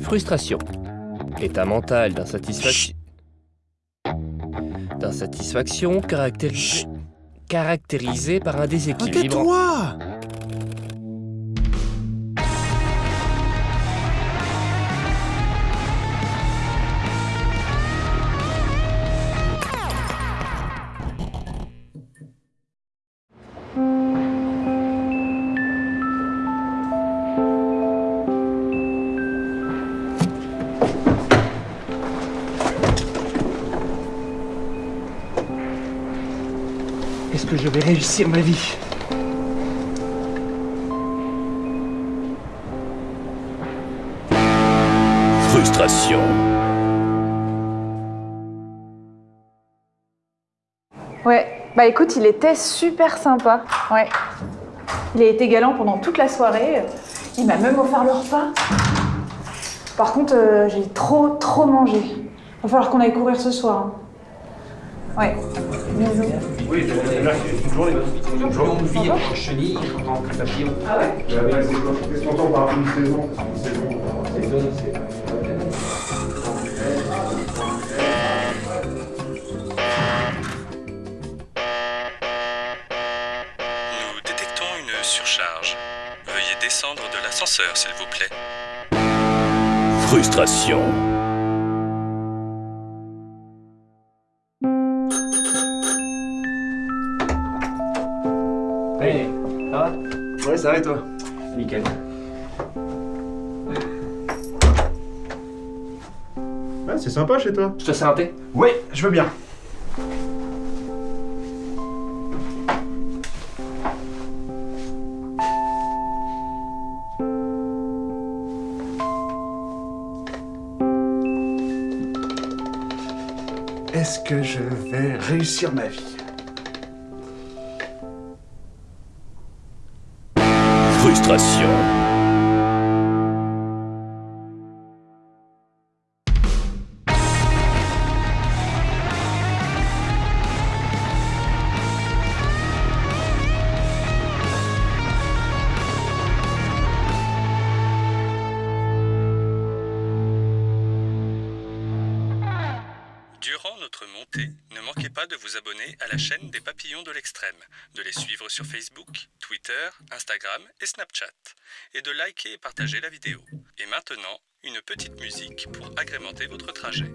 Frustration. État mental d'insatisfaction. D'insatisfaction caractérisé... caractérisé par un déséquilibre. Est-ce que je vais réussir ma vie Frustration. Ouais, bah écoute, il était super sympa. Ouais. Il a été galant pendant toute la soirée. Il m'a même offert le repas. Par contre, euh, j'ai trop, trop mangé. Va falloir qu'on aille courir ce soir. hein. Ouais. Bisous. Oui, là, c'est en chenille, en papillon. Ah ouais? Qu'est-ce qu'on entend par une saison? Une saison, euh, Saison, c'est. Nous détectons une surcharge. Veuillez descendre de l'ascenseur, s'il vous plaît. Frustration. Hey, ça va? Ouais, ça va et toi? Nickel. Ouais, c'est sympa chez toi. Je te sers un thé? Ouais, je veux bien. Est-ce que je vais réussir ma vie? Frustration. Notre montée, ne manquez pas de vous abonner à la chaîne des Papillons de l'Extrême, de les suivre sur Facebook, Twitter, Instagram et Snapchat, et de liker et partager la vidéo. Et maintenant, une petite musique pour agrémenter votre trajet.